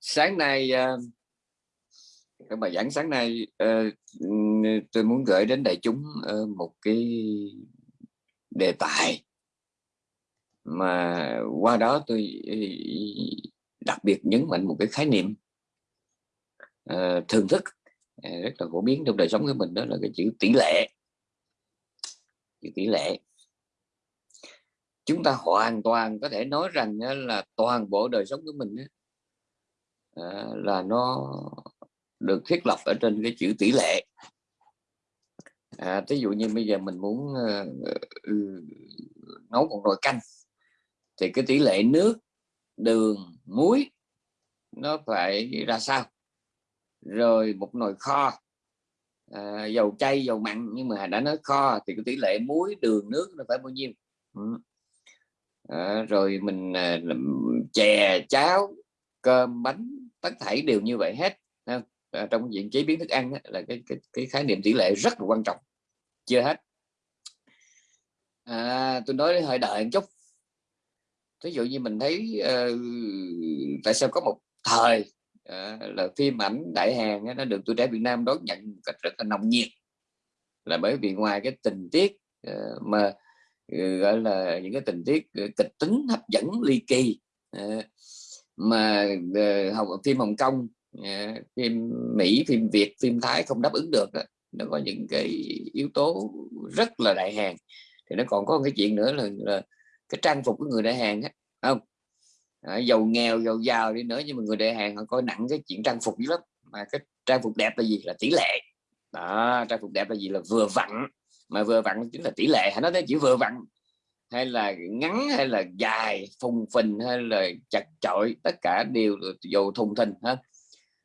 sáng nay ờ, các bài giảng sáng nay ờ, tôi muốn gửi đến đại chúng ờ, một cái đề tài mà qua đó tôi đặc biệt nhấn mạnh một cái khái niệm thường thức rất là phổ biến trong đời sống của mình, đó là cái chữ tỷ lệ. Chữ tỷ lệ. Chúng ta hoàn toàn có thể nói rằng là toàn bộ đời sống của mình Ờ, là nó được thiết lập ở trên cái chữ tỷ lệ. Ờ, à, ví dụ như bây giờ mình muốn uh, nấu một nồi canh thì cái tỷ lệ nước đường muối nó phải ra sao? Rồi một nồi kho à, dầu chay dầu mặn nhưng mà đã nói kho thì cái tỷ lệ muối đường nước nó phải bao nhiêu? Ừ. à, rồi mình à, chè cháo cơm bánh tất thảy đều như vậy hết. À, trong diện chế biến thức ăn á, là cái, cái cái khái niệm tỷ lệ rất là quan trọng. Chưa hết. À, tôi nói hơi đợi một chút. Ví dụ như mình thấy uh, tại sao có một thời uh, là phim ảnh đại hàng nó được tuổi trẻ Việt Nam đón nhận một cách rất là nồng nhiệt. Là bởi vì ngoài cái tình tiết uh, mà uh, gọi là những cái tình tiết uh, kịch tính hấp dẫn ly kỳ uh, mà ờ, học phim Hồng Kông ờ, phim Mỹ phim Việt phim Thái không đáp ứng được đó. nó có những cái yếu tố rất là đại hàng thì nó còn có một cái chuyện nữa là, là cái trang phục của người đại hàng á không? À, giàu nghèo giàu giàu đi nữa nhưng mà người đại hàng họ coi nặng cái chuyện trang phục dữ lắm. Mà cái trang phục đẹp là gì? Là tỷ lệ. Đó trang phục đẹp là gì? Là vừa vặn. Mà vừa vặn chính là tỷ lệ. Hãy nói tới chỉ vừa vặn hay là ngắn hay là dài phùng phình hay là chặt chội tất cả đều dù thùng thình ha.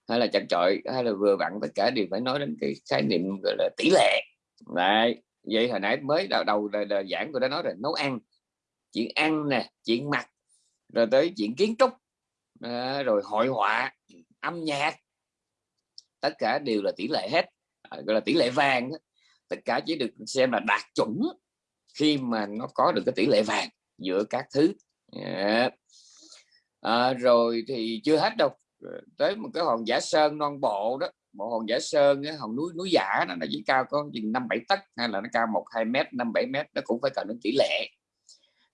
Hay là chặt chội hay là vừa vặn tất cả đều phải nói đến cái khái niệm gọi là tỷ lệ. Đấy. vậy hồi nãy mới đầu đầu đời, đời giảng tôi đã nói rồi nấu ăn. Chuyện ăn nè chuyện mặc rồi tới chuyện kiến trúc à, rồi hội họa âm nhạc. Tất cả đều là tỷ lệ hết à, gọi là tỷ lệ vàng tất cả chỉ được xem là đạt chuẩn khi mà nó có được cái tỷ lệ vàng giữa các thứ. Yeah. à, rồi thì chưa hết đâu. Tới một cái hòn giả sơn non bộ đó. Một hòn giả sơn cái hòn núi núi giả nó chỉ cao có chừng năm bảy tấc hay là nó cao một hai mét năm bảy mét nó cũng phải cần đến tỷ lệ.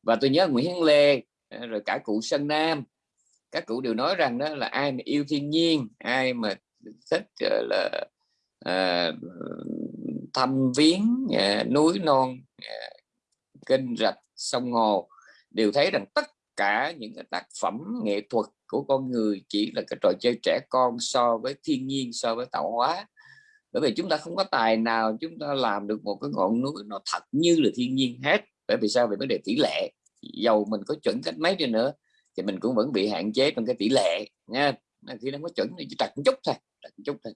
Và tôi nhớ Nguyễn Hiến Lê rồi cả cụ Sơn Nam. Các cụ đều nói rằng đó là ai mà yêu thiên nhiên ai mà thích ờ, là à, thăm viếng à, núi non à, kênh rạch sông hồ đều thấy rằng tất cả những cái tác phẩm nghệ thuật của con người chỉ là cái trò chơi trẻ con so với thiên nhiên, so với tạo hóa. Bởi vì chúng ta không có tài nào chúng ta làm được một cái ngọn núi nó thật như là thiên nhiên hết. Bởi vì sao? Về vấn đề tỷ lệ. Dầu mình có chuẩn cách mấy đi nữa thì mình cũng vẫn bị hạn chế trong cái tỷ lệ, nha. Khi nó có chuẩn thì chỉ đặt một chút thôi đặt một chút thôi.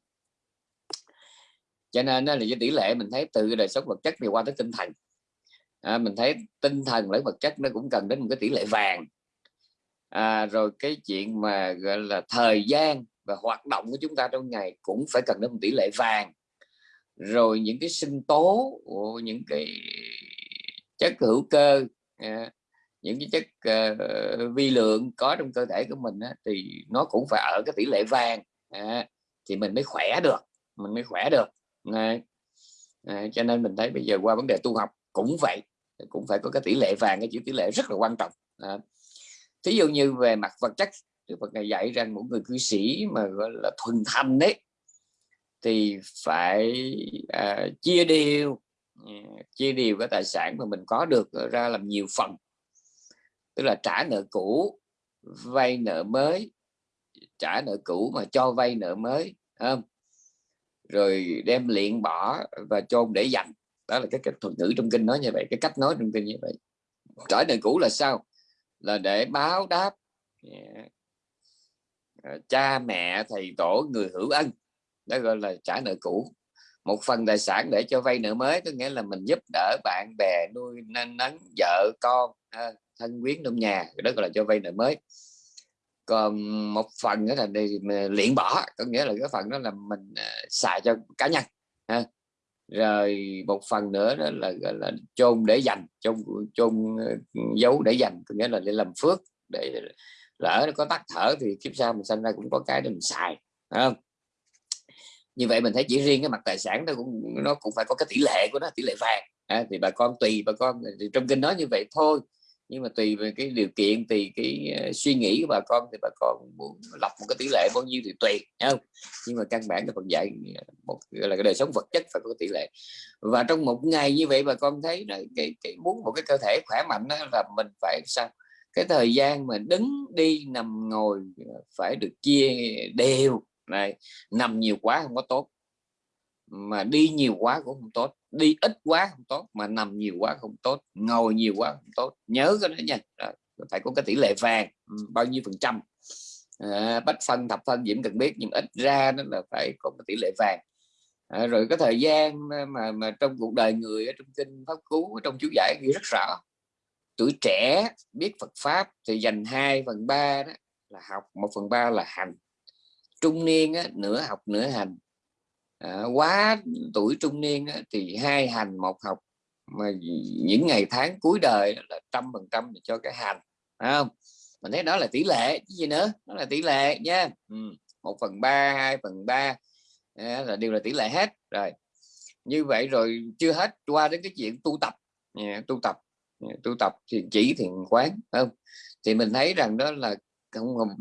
Cho nên là cái tỷ lệ mình thấy từ đời sống vật chất thì qua tới tinh thần à, mình thấy tinh thần lẫn vật chất nó cũng cần đến một cái tỷ lệ vàng. À, rồi cái chuyện mà gọi là thời gian và hoạt động của chúng ta trong ngày cũng phải cần đến một tỷ lệ vàng. Rồi những cái sinh tố những cái chất hữu cơ à, những cái chất uh, vi lượng có trong cơ thể của mình á, thì nó cũng phải ở cái tỷ lệ vàng. À, thì mình mới khỏe được mình mới khỏe được. À, à, cho nên mình thấy bây giờ qua vấn đề tu học cũng vậy cũng phải có cái tỷ lệ vàng cái chữ tỷ lệ rất là quan trọng. À, thí dụ như về mặt vật chất Đức Phật này dạy rằng một người cư sĩ mà gọi là thuần thanh đấy thì phải à, chia đều ừ, chia đều cái tài sản mà mình có được ra làm nhiều phần. Tức là trả nợ cũ vay nợ mới trả nợ cũ mà cho vay nợ mới không? Rồi đem luyện bỏ và chôn để dành đó là cái cách thuật ngữ trong kinh nói như vậy, cái cách nói trong kinh như vậy. Trả nợ cũ là sao? Là để báo đáp, yeah. À, cha mẹ, thầy tổ, người hữu ân. Đó gọi là trả nợ cũ. Một phần tài sản để cho vay nợ mới, có nghĩa là mình giúp đỡ bạn bè nuôi nấng vợ, con thân quyến trong nhà. Đó gọi là cho vay nợ mới. Còn một phần nữa là đi luyện bỏ, có nghĩa là cái phần đó là mình à, xài cho cá nhân, ha rồi một phần nữa đó là gọi là chôn để dành chôn chôn ừ, giấu để dành có nghĩa là để làm phước để lỡ nó có tắt thở thì kiếp sau mình sinh ra cũng có cái để mình xài không? Như vậy mình thấy chỉ riêng cái mặt tài sản nó cũng nó cũng phải có cái tỷ lệ của nó tỷ lệ vàng. À, thì bà con tùy bà con thì trong kinh nói như vậy thôi nhưng mà tùy về cái điều kiện tùy cái ờ, suy nghĩ của bà con thì bà con muốn lập một cái tỷ lệ bao nhiêu thì tùy không? Nhưng mà căn bản là phần dạy ờ, một là cái đời sống vật chất phải có tỷ lệ. Và trong một ngày như vậy bà con thấy là cái, cái muốn một cái cơ thể khỏe mạnh đó là mình phải sao? Cái thời gian mà đứng đi nằm ngồi ờ, phải được chia đều này nằm nhiều quá không có tốt mà đi nhiều quá cũng không tốt đi ít quá không tốt mà nằm nhiều quá không tốt ngồi nhiều quá không tốt. Nhớ cái đó nha. Đó, phải có cái tỷ lệ vàng ừ, bao nhiêu phần trăm. À, bách phân thập phân diễm cần biết nhưng ít ra nó là phải có cái tỷ lệ vàng. À, rồi cái thời gian ờ, mà mà trong cuộc đời người ở trong kinh pháp cú trong chú giải ghi rất rõ. Tuổi trẻ biết Phật pháp thì dành 2 phần ba đó là học một phần ba là hành. Trung niên á, nửa học nửa hành à, quá tuổi trung niên á, thì hai hành một học mà những ngày tháng cuối đời là trăm phần trăm cho cái hành phải không? Mình thấy đó là tỷ lệ chứ gì nữa đó là tỷ lệ nha. Ừ. một phần ba hai phần ba à, là đều là tỷ lệ hết. Rồi như vậy rồi chưa hết qua đến cái chuyện tu tập. Tu tập tu tập thiền chỉ thiền quán không? Thì mình thấy rằng đó là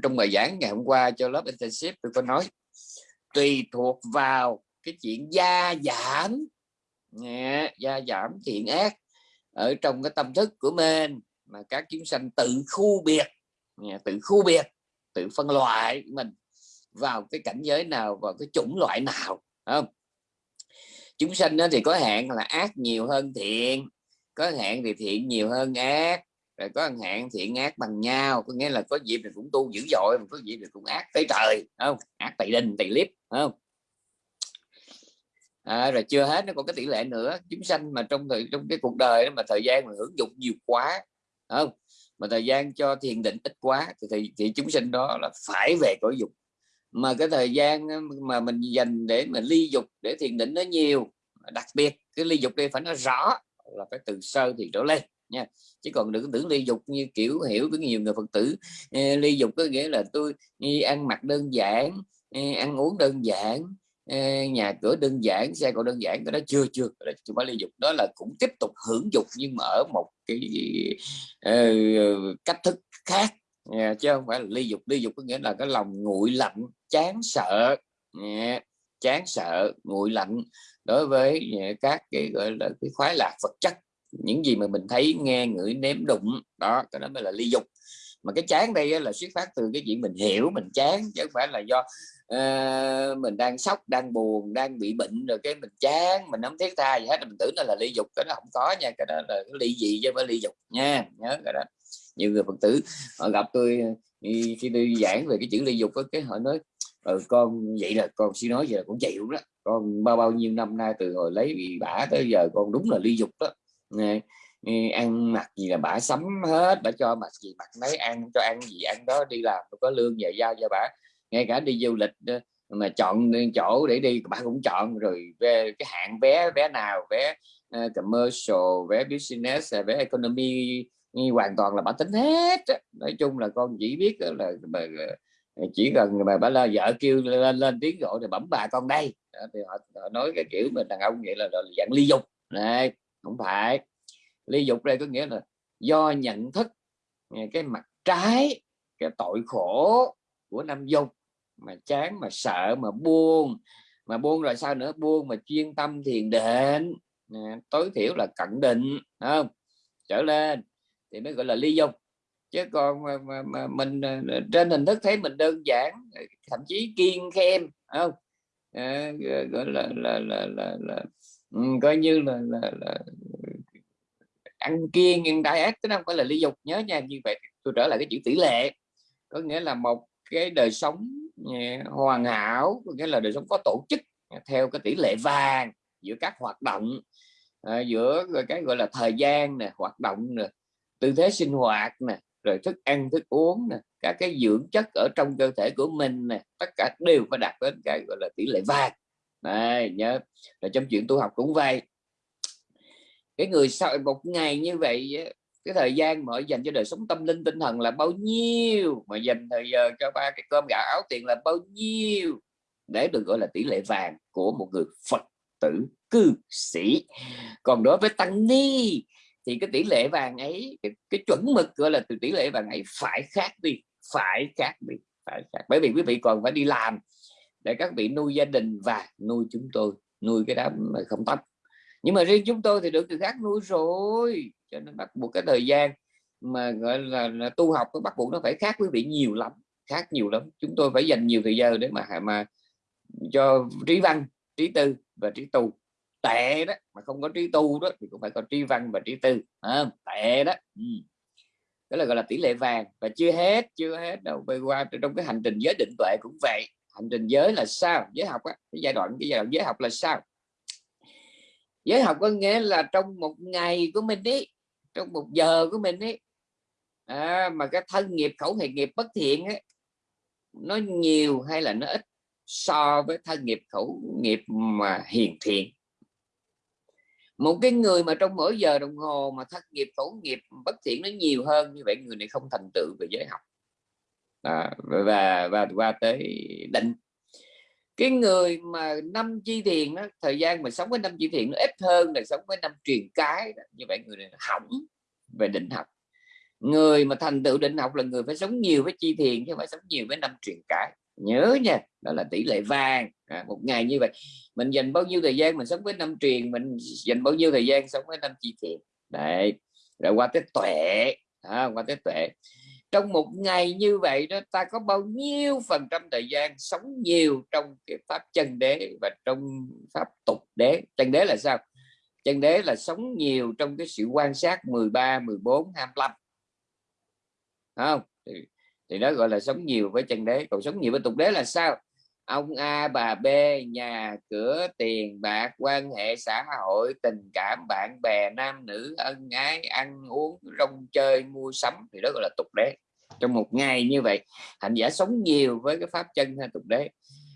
trong bài giảng ngày hôm qua cho lớp internship tôi có nói tùy thuộc vào cái chuyện gia giảm. Gia giảm thiện ác ở trong cái tâm thức của mình mà các chúng sanh tự khu biệt. Tự khu biệt, tự phân loại mình vào cái cảnh giới nào, vào cái chủng loại nào không? Chúng sanh thì có hạn là ác nhiều hơn thiện, có hạn thì thiện nhiều hơn ác, rồi có hạn thiện ác bằng nhau. Có nghĩa là có dịp thì cũng tu dữ dội, mà có dịp thì cũng ác tới trời không? Ác tỳ đình tỳ liếp không? À, rồi chưa hết nó còn cái tỷ lệ nữa. Chúng sanh mà trong thời trong cái cuộc đời mà thời gian mà hưởng dụng nhiều quá không? Mà thời gian cho thiền định ít quá thì, thì, thì chúng sinh đó là phải về cõi dục. Mà cái thời gian mà mình dành để mà ly dục để thiền định nó nhiều đặc biệt cái ly dục đây phải nó rõ là phải từ sơ thì trở lên nha. Chứ còn đừng tưởng ly dục như kiểu hiểu với nhiều người phật tử ly dục có nghĩa là tôi ăn mặc đơn giản ăn uống đơn giản nhà cửa đơn giản xe cộ đơn giản cái đó chưa chưa. Chúng phải ly dục đó là cũng tiếp tục hưởng dục nhưng mà ở một cái uh, cách thức khác yeah, chứ không phải là ly dục ly dục có nghĩa là cái lòng nguội lạnh chán sợ yeah, chán sợ nguội lạnh đối với các cái gọi là cái khoái lạc vật chất. Những gì mà mình thấy nghe ngửi nếm đụng đó cái đó mới là ly dục mà cái chán đây là xuất phát từ cái chuyện mình hiểu mình chán chứ không phải là do uh, mình đang sốc đang buồn đang bị bệnh rồi cái mình chán mình không thiết tha gì hết. Mình tưởng nó là ly dục cái đó không có nha cái đó là cái ly gì chứ phải ly dục nha nhớ cái đó. Nhiều người phật tử họ gặp tôi ờ, khi tôi giảng về cái chữ ly dục có cái họ nói ừ, con vậy là con suy nói giờ là cũng chịu đó. Con bao bao nhiêu năm nay từ hồi lấy bị bả tới giờ con đúng là ly dục đó. Nè ăn mặc gì là bả sắm hết bả cho mặc gì mặc mấy ăn cho ăn gì ăn đó đi làm có lương về giao cho bả ngay cả đi du lịch ờ, mà chọn chỗ để đi bạn cũng chọn. Rồi về cái hạng vé vé nào vé uh, commercial vé business ờ, vé economy hoàn toàn là bà tính hết nói chung là con chỉ biết là chỉ cần bà, bà là vợ kêu lên lên tiếng gọi thì bấm bà con đây. Thì họ, họ nói cái kiểu mình đàn ông vậy là, là dạng ly dục. Này không phải. Ly dục đây có nghĩa là do nhận thức cái mặt trái cái tội khổ của nam dục mà chán mà sợ mà buông mà buông rồi sao nữa? Buông mà chuyên tâm thiền định. Tối thiểu là cận định không? Trở lên thì mới gọi là ly dục chứ còn mà, mà, mà mình à, trên hình thức thấy mình đơn giản thậm chí kiên khem không? À, gọi là là là là, là ừ, coi như là, là, là ăn kiêng nhưng đại ác chứ không phải là ly dục nhớ nha như vậy tôi trở lại cái chữ tỷ lệ. Có nghĩa là một cái đời sống hoàn hảo có nghĩa là đời sống có tổ chức theo cái tỷ lệ vàng giữa các hoạt động à, giữa cái gọi là thời gian nè hoạt động nè tư thế sinh hoạt nè rồi thức ăn thức uống nè các cái dưỡng chất ở trong cơ thể của mình nè tất cả đều phải đạt đến cái gọi là tỷ lệ vàng. Này nhớ rồi trong chuyện tu học cũng vậy. Cái người sau một ngày như vậy cái thời gian mà dành cho đời sống tâm linh tinh thần là bao nhiêu? Mà dành thời giờ cho ba cái cơm gạo áo tiền là bao nhiêu? Để được gọi là tỷ lệ vàng của một người Phật tử cư sĩ. Còn đối với tăng ni thì cái tỷ lệ vàng ấy cái, cái chuẩn mực gọi là từ tỷ lệ vàng ấy phải khác đi phải khác đi phải khác. Bởi vì quý vị còn phải đi làm để các vị nuôi gia đình và nuôi chúng tôi nuôi cái đám không tóc nhưng mà riêng chúng tôi thì được từ khác nuôi rồi cho nên bắt buộc cái thời gian mà gọi là, là tu học nó bắt buộc nó phải khác quý vị nhiều lắm khác nhiều lắm. Chúng tôi phải dành nhiều thời giờ để mà mà cho trí văn trí tư và trí tu. Tệ đó mà không có trí tu đó thì cũng phải có trí văn và trí tư à, tệ đó ừ. đó là gọi là tỷ lệ vàng và chưa hết chưa hết đâu. Bây qua trong cái hành trình giới định tuệ cũng vậy. Hành trình giới là sao? Giới học á cái giai đoạn cái giai đoạn giới học là sao? Giới học có nghĩa là trong một ngày của mình đi trong một giờ của mình ấy. À, mà cái thân nghiệp khẩu hệ nghiệp bất thiện ấy nó nhiều hay là nó ít so với thân nghiệp khẩu nghiệp mà hiền thiện. Một cái người mà trong mỗi giờ đồng hồ mà thân nghiệp khẩu nghiệp bất thiện nó nhiều hơn như vậy người này không thành tựu về giới học. À, và và qua tới định cái người mà năm chi thiền đó, thời gian mà sống với năm chi thiền nó ít hơn là sống với năm truyền cái đó. như vậy người này hỏng về định học. Người mà thành tựu định học là người phải sống nhiều với chi thiền chứ không phải sống nhiều với năm truyền cái. Nhớ nha đó là tỷ lệ vàng. À, một ngày như vậy mình dành bao nhiêu thời gian mình sống với năm truyền mình dành bao nhiêu thời gian sống với năm chi thiền đấy rồi qua tới tuệ à, qua tới tuệ trong một ngày như vậy đó ta có bao nhiêu phần trăm thời gian sống nhiều trong cái pháp chân đế và trong pháp tục đế? Chân đế là sao? Chân đế là sống nhiều trong cái sự quan sát 13 14 25 không? Thì, thì đó gọi là sống nhiều với chân đế. Còn sống nhiều với tục đế là sao? Ông A bà B nhà cửa tiền bạc quan hệ xã hội tình cảm bạn bè nam nữ ân ái ăn uống rong chơi mua sắm. Thì đó gọi là tục đế trong một ngày như vậy, hành giả sống nhiều với cái pháp chân hay tục đế.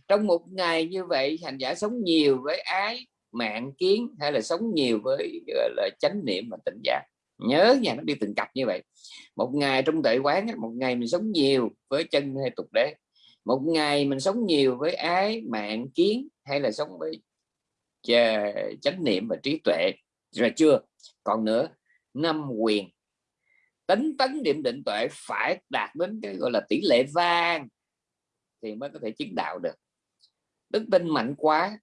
Trong một ngày như vậy, hành giả sống nhiều với ái mạng kiến hay là sống nhiều với, gọi là, chánh niệm và tỉnh giác. Nhớ nha, nó đi từng cặp như vậy. Một ngày trong tuệ quán một ngày mình sống nhiều với chân hay tục đế. Một ngày mình sống nhiều với ái mạng kiến hay là sống với chánh niệm và trí tuệ. Rồi chưa? Còn nữa, năm quyền tính tấn điểm định tuệ phải đạt đến cái gọi là tỷ lệ vang thì mới có thể chứng đạo được. Đức tin mạnh quá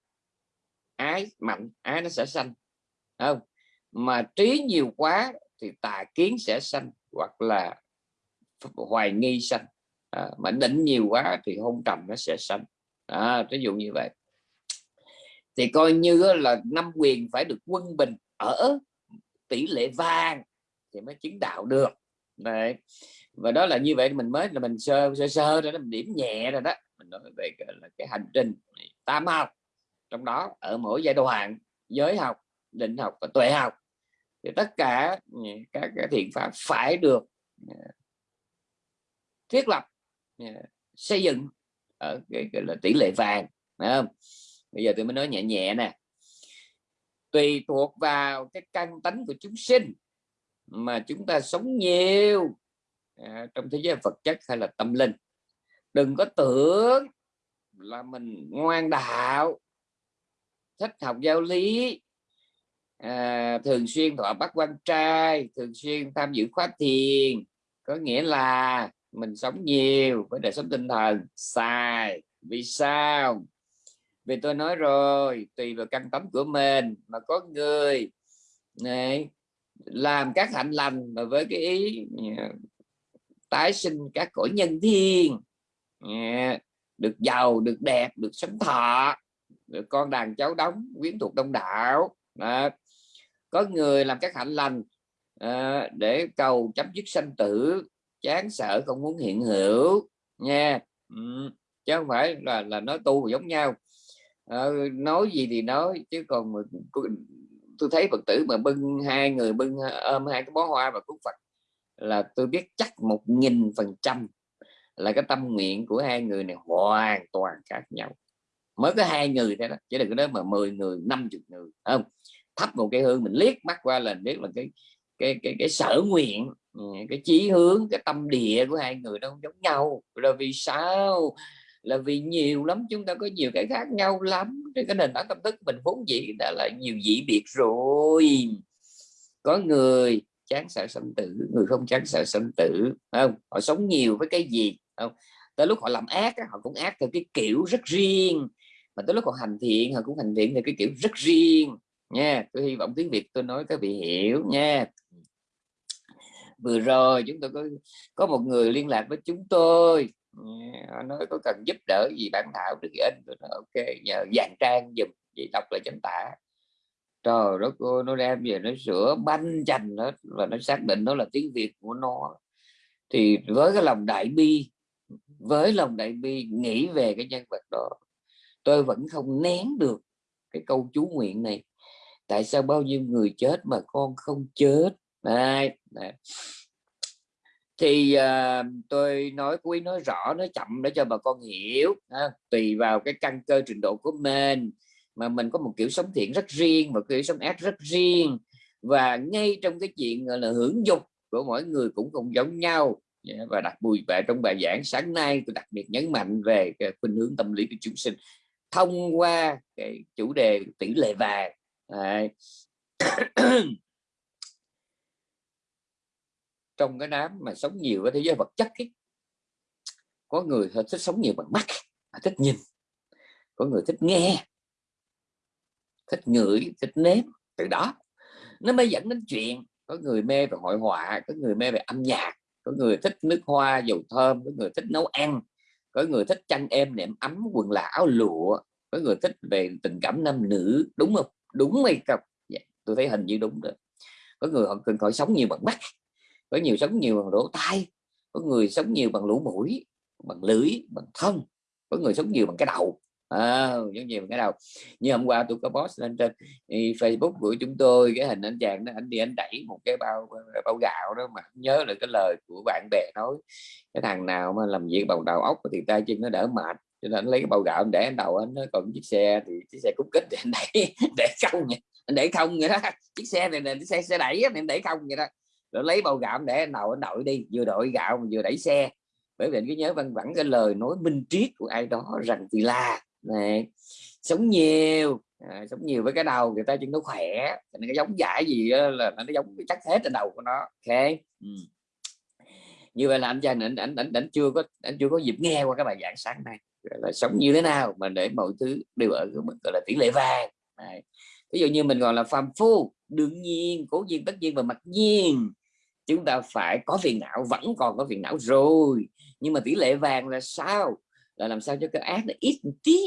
ái mạnh ái nó sẽ sanh không? Mà trí nhiều quá thì tà kiến sẽ sanh hoặc là hoài nghi sanh. À, mà định nhiều quá thì hôn trầm nó sẽ sanh. À, ví dụ như vậy. Thì coi như là năm quyền phải được quân bình ở tỷ lệ vàng thì mới chứng đạo được. Đấy. và đó là như vậy mình mới là mình sơ sơ sơ rồi đó mình điểm nhẹ rồi đó. Mình nói về cái, là cái hành trình tam học. Trong đó ở mỗi giai đoạn giới học định học và tuệ học thì tất cả ừ, các cái thiện pháp phải được ừ, thiết lập ừ, xây dựng ở cái, cái là tỷ lệ vàng phải không? Bây giờ tôi mới nói nhẹ nhẹ nè. Tùy thuộc vào cái căn tánh của chúng sinh mà chúng ta sống nhiều à, trong thế giới vật chất hay là tâm linh. Đừng có tưởng là mình ngoan đạo thích học giáo lý à, thường xuyên thọ bắt quan trai thường xuyên tham dự khóa thiền. Có nghĩa là mình sống nhiều với đời sống tinh thần. Sai. Vì sao? Vì tôi nói rồi tùy vào căn tánh của mình mà có người này làm các hạnh lành mà với cái ý tái sinh các cõi nhân thiên được giàu được đẹp được sống thọ được con đàn cháu đóng quyến thuộc đông đảo đó. có người làm các hạnh lành à, để cầu chấm dứt sanh tử chán sợ không muốn hiện hữu nha ừ. chứ không phải là là nói tu giống nhau à, nói gì thì nói chứ còn tôi thấy phật tử mà bưng hai người bưng ờ, ôm hai cái bó hoa và cúng phật là tôi biết chắc một nghìn phần trăm là cái tâm nguyện của hai người này hoàn toàn khác nhau. Mới có hai người thế đó, chứ đừng có nói mà 10 người 50 người không? Thắp một cây hương mình liếc mắt qua là biết là cái cái cái cái sở nguyện ừ, cái chí hướng, cái tâm địa của hai người nó không giống nhau. Là vì sao là vì nhiều lắm, chúng ta có nhiều cái khác nhau lắm. Trên cái nền tảng tâm thức mình vốn dĩ đã là nhiều dị biệt rồi. Có người chán sợ sinh tử, người không chán sợ sinh tử không? Họ sống nhiều với cái gì không? Tới lúc họ làm ác họ cũng ác theo cái kiểu rất riêng. Mà tới lúc họ hành thiện, họ cũng hành thiện theo cái kiểu rất riêng. Nha, tôi hy vọng tiếng việt tôi nói các vị hiểu nha. Vừa rồi chúng tôi có có một người liên lạc với chúng tôi họ nói có cần giúp đỡ gì bản thảo được anh? Tôi nói ok nhờ dàn trang dùm chị đọc lại chánh tả. Trời đó cô nó đem về nó sửa banh chành hết và nó xác định nó là tiếng việt của nó. Thì với cái lòng đại bi với lòng đại bi nghĩ về cái nhân vật đó tôi vẫn không nén được cái câu chú nguyện này. Tại sao bao nhiêu người chết mà con không chết? Này, này thì uh, tôi nói quý nói rõ nói chậm để cho bà con hiểu ha. tùy vào cái căn cơ trình độ của mình. Mà mình có một kiểu sống thiện rất riêng một kiểu sống ác rất riêng. Và ngay trong cái chuyện gọi là hưởng dục của mỗi người cũng không giống nhau. Dạ, và đặc biệt về trong bài giảng sáng nay tôi đặc biệt nhấn mạnh về cái khuynh hướng tâm lý của chúng sinh thông qua cái chủ đề tỷ lệ vàng. trong cái đám mà sống nhiều với thế giới vật chất ấy, có người thích sống nhiều bằng mắt thích nhìn. Có người thích nghe thích ngửi thích nếm từ đó. Nó mới dẫn đến chuyện có người mê về hội họa có người mê về âm nhạc có người thích nước hoa dầu thơm có người thích nấu ăn có người thích chăn êm nệm ấm quần là áo lụa có người thích về tình cảm nam nữ đúng không? Đúng hay không? Dạ, tôi thấy hình như đúng rồi. Có người họ cần phải sống nhiều bằng mắt có nhiều sống nhiều bằng lỗ tai có người sống nhiều bằng lỗ mũi bằng lưỡi bằng thân có người sống nhiều bằng cái đầu. À, giống như cái đầu. Như hôm qua tôi có post lên trên ừ, Facebook của chúng tôi cái hình anh chàng đó anh đi anh đẩy một cái bao bao gạo đó mà nhớ lại cái lời của bạn bè nói cái thằng nào mà làm việc bằng đầu óc thì tay chân nó đỡ mệt. Cho nên anh lấy cái bao gạo anh để anh đầu anh nó còn chiếc xe thì chiếc xe cút kích thì anh đẩy để không vậy? Anh để không vậy đó. Chiếc xe này là xe xe đẩy anh để không vậy đó rồi lấy bao gạo để anh đầu anh đội đi. Vừa đội gạo mà vừa đẩy xe. Bởi vì anh cứ nhớ văn vẳng cái lời nói minh triết của ai đó rằng thì là. Này sống nhiều. À, sống nhiều với cái đầu người ta chân nó khỏe. Nên cái giống giải gì là nó giống chắc hết trên đầu của nó. Ok? Ừ. như vậy là anh trai anh anh anh, anh chưa có anh chưa có dịp nghe qua cái bài giảng sáng nay. Là sống như thế nào mà để mọi thứ đều ở cái mức gọi là tỷ lệ vàng. Này. ví dụ như mình gọi là phàm phu đương nhiên cố nhiên tất nhiên và mặc nhiên. Chúng ta phải có phiền não vẫn còn có phiền não rồi. Nhưng mà tỷ lệ vàng là sao? Là làm sao cho cái ác nó ít một tí?